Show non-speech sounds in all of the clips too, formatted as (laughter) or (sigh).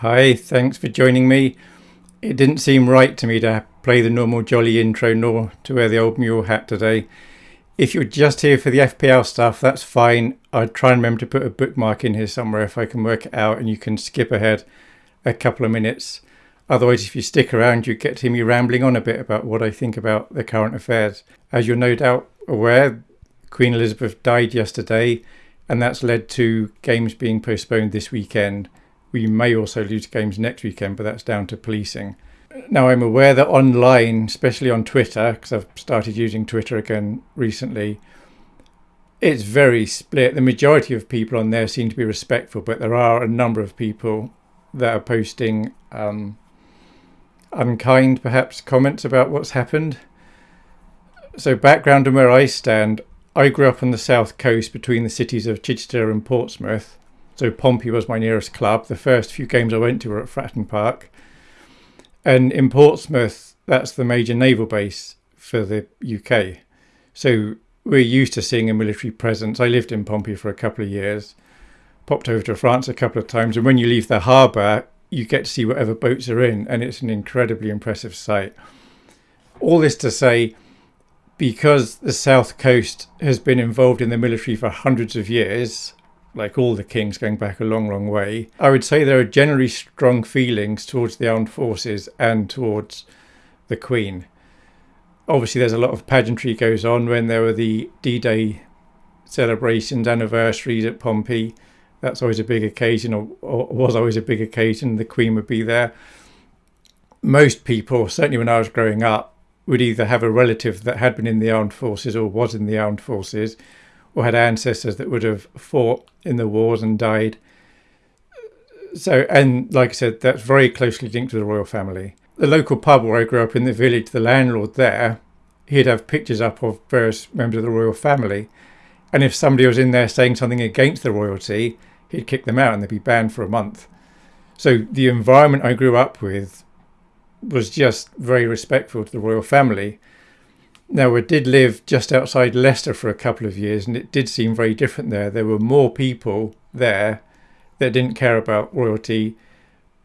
Hi, thanks for joining me. It didn't seem right to me to play the normal jolly intro nor to wear the old mule hat today. If you're just here for the FPL stuff, that's fine. I'd try and remember to put a bookmark in here somewhere if I can work it out and you can skip ahead a couple of minutes. Otherwise, if you stick around, you get to hear me rambling on a bit about what I think about the current affairs. As you're no doubt aware, Queen Elizabeth died yesterday, and that's led to games being postponed this weekend. We may also lose games next weekend, but that's down to policing. Now, I'm aware that online, especially on Twitter, because I've started using Twitter again recently, it's very split. The majority of people on there seem to be respectful, but there are a number of people that are posting um, unkind, perhaps, comments about what's happened. So, background and where I stand I grew up on the south coast between the cities of Chichester and Portsmouth. So Pompey was my nearest club. The first few games I went to were at Fratton Park. And in Portsmouth, that's the major naval base for the UK. So we're used to seeing a military presence. I lived in Pompey for a couple of years, popped over to France a couple of times. And when you leave the harbour, you get to see whatever boats are in, and it's an incredibly impressive sight. All this to say, because the south coast has been involved in the military for hundreds of years, like all the kings going back a long, long way, I would say there are generally strong feelings towards the armed forces and towards the Queen. Obviously, there's a lot of pageantry goes on when there were the D-Day celebrations, anniversaries at Pompey. That's always a big occasion, or, or was always a big occasion. The Queen would be there. Most people, certainly when I was growing up, would either have a relative that had been in the armed forces or was in the armed forces, or had ancestors that would have fought in the wars and died. So, and like I said, that's very closely linked to the royal family. The local pub where I grew up in the village, the landlord there, he'd have pictures up of various members of the royal family. And if somebody was in there saying something against the royalty, he'd kick them out and they'd be banned for a month. So the environment I grew up with was just very respectful to the royal family. Now, we did live just outside Leicester for a couple of years, and it did seem very different there. There were more people there that didn't care about royalty,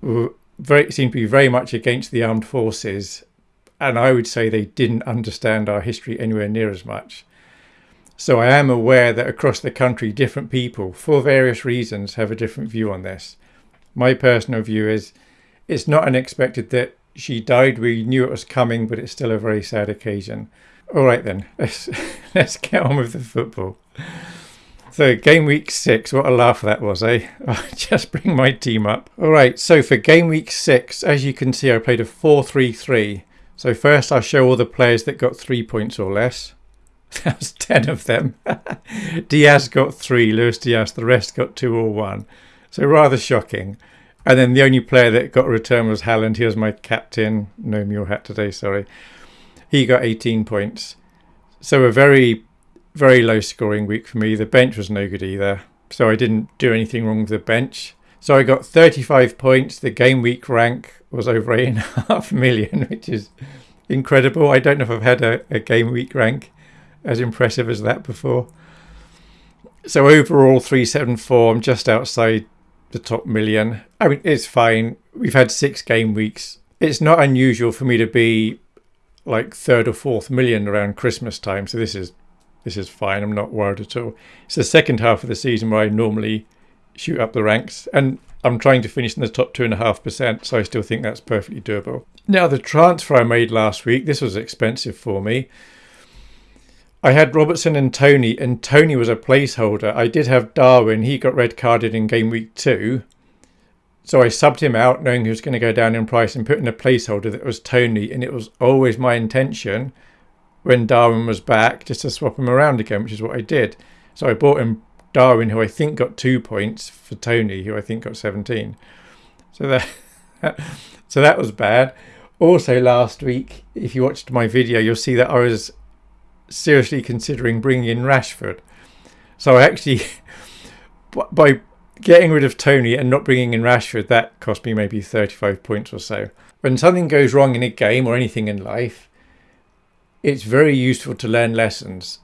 very seemed to be very much against the armed forces, and I would say they didn't understand our history anywhere near as much. So I am aware that across the country, different people, for various reasons, have a different view on this. My personal view is it's not unexpected that she died. We knew it was coming, but it's still a very sad occasion. All right then, (laughs) let's let's get on with the football. So game week six, what a laugh that was, eh? (laughs) I'll just bring my team up. All right, so for game week six, as you can see, I played a 4-3-3. So first I'll show all the players that got three points or less. (laughs) That's 10 of them. Diaz got three, Luis Diaz, the rest got two or one. So rather shocking. And then the only player that got a return was Haaland. He was my captain. No mule hat today, sorry. He got 18 points. So a very, very low scoring week for me. The bench was no good either. So I didn't do anything wrong with the bench. So I got 35 points. The game week rank was over 8.5 (laughs) million, which is incredible. I don't know if I've had a, a game week rank as impressive as that before. So overall, 374. I'm just outside the top million. I mean, it's fine. We've had six game weeks. It's not unusual for me to be like third or fourth million around Christmas time. So this is this is fine. I'm not worried at all. It's the second half of the season where I normally shoot up the ranks, and I'm trying to finish in the top two and a half percent. So I still think that's perfectly doable. Now the transfer I made last week. This was expensive for me. I had Robertson and Toney, and Toney was a placeholder. I did have Darwin. He got red carded in game week two. So I subbed him out knowing he was going to go down in price and put in a placeholder that was Toney. And it was always my intention when Darwin was back just to swap him around again, which is what I did. So I bought him Darwin, who I think got two points, for Toney, who I think got 17. So that, (laughs) so that was bad. Also, last week, if you watched my video, you'll see that I was seriously considering bringing in Rashford. So I actually, (laughs) by getting rid of Toney and not bringing in Rashford, that cost me maybe 35 points or so. When something goes wrong in a game or anything in life, it's very useful to learn lessons.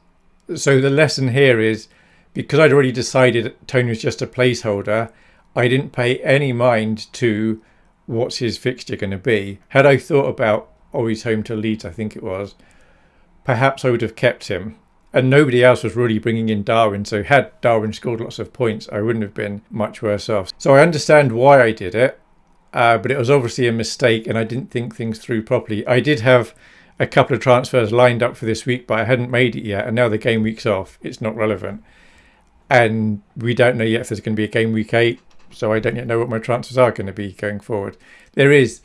So the lesson here is because I'd already decided Toney was just a placeholder, I didn't pay any mind to what's his fixture going to be. Had I thought about, oh, he's home to Leeds, I think it was, perhaps I would have kept him. And nobody else was really bringing in Darwin. So had Darwin scored lots of points, I wouldn't have been much worse off. So I understand why I did it, uh, but it was obviously a mistake, and I didn't think things through properly. I did have a couple of transfers lined up for this week, but I hadn't made it yet. And now the game week's off. It's not relevant. And we don't know yet if there's going to be a game week eight. So I don't yet know what my transfers are going to be going forward. There is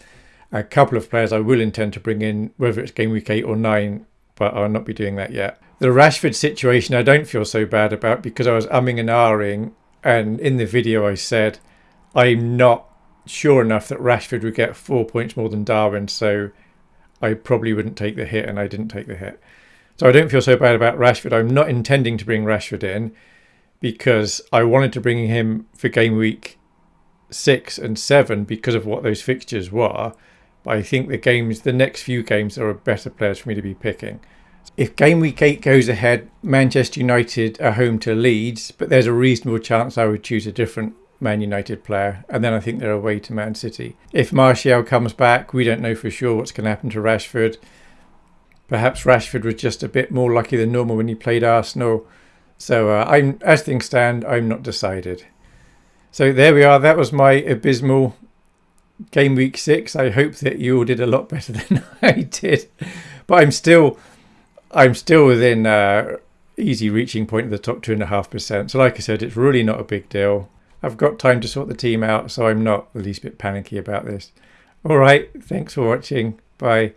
a couple of players I will intend to bring in, whether it's game week eight or nine, but I'll not be doing that yet. The Rashford situation I don't feel so bad about because I was umming and ahhing. And in the video, I said, I'm not sure enough that Rashford would get four points more than Darwin. So I probably wouldn't take the hit, and I didn't take the hit. So I don't feel so bad about Rashford. I'm not intending to bring Rashford in because I wanted to bring him for game week six and seven because of what those fixtures were. But I think the games, the next few games, are better players for me to be picking. If game week eight goes ahead, Manchester United are home to Leeds, but there's a reasonable chance I would choose a different Man United player, and then I think they're away to Man City. If Martial comes back, we don't know for sure what's going to happen to Rashford. Perhaps Rashford was just a bit more lucky than normal when he played Arsenal. So uh, I'm, as things stand, I'm not decided. So there we are. That was my abysmal game week six. I hope that you all did a lot better (laughs) than I did, but I'm still, I'm still within uh, easy reaching point of the top two and a half percent. So like I said, it's really not a big deal. I've got time to sort the team out, so I'm not the least bit panicky about this. All right, thanks for watching. Bye.